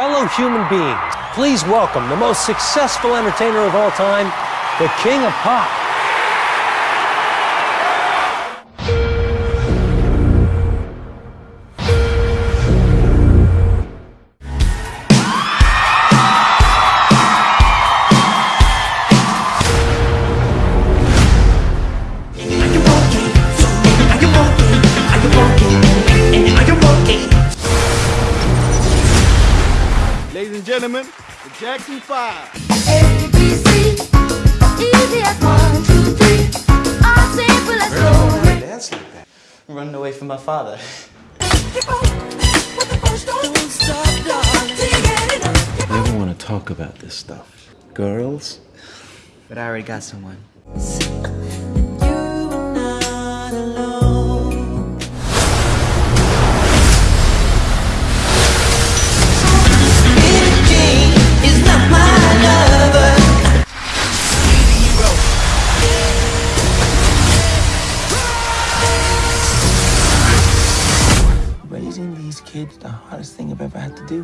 fellow human beings, please welcome the most successful entertainer of all time, the King of Pop. Ladies and gentlemen, the Jackson 5. ABC, easy as one, two, three. All simple as Why dance like that? I'm running away from my father. I never want to talk about this stuff. Girls? But I already got someone. These kids, the hardest thing I've ever had to do.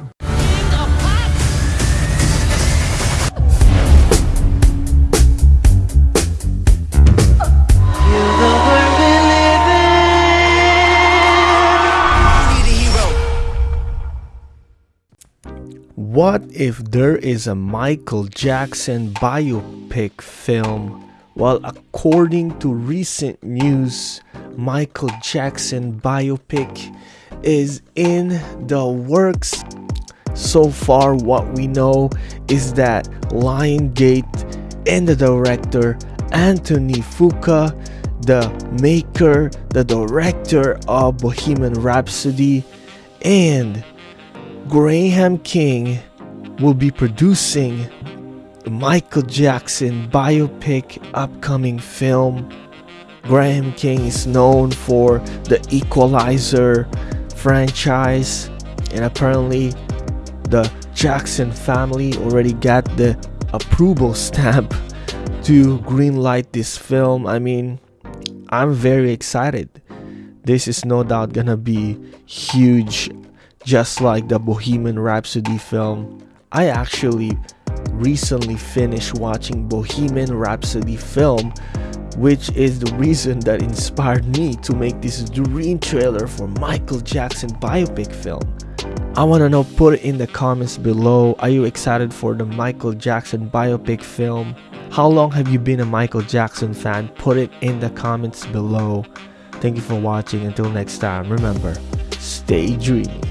What if there is a Michael Jackson biopic film? Well, according to recent news, Michael Jackson biopic is in the works. So far, what we know is that Lionsgate and the director Anthony Fuqua the maker, the director of Bohemian Rhapsody, and Graham King will be producing the Michael Jackson biopic upcoming film. Graham King is known for the Equalizer franchise, and apparently, the Jackson family already got the approval stamp to greenlight this film. I mean, I'm very excited. This is no doubt gonna be huge just like the Bohemian Rhapsody film. I actually recently finished watching Bohemian Rhapsody film which is the reason that inspired me to make this dream trailer for Michael Jackson biopic film. I want to know put it in the comments below are you excited for the Michael Jackson biopic film? How long have you been a Michael Jackson fan? Put it in the comments below. Thank you for watching until next time remember stay dreamy.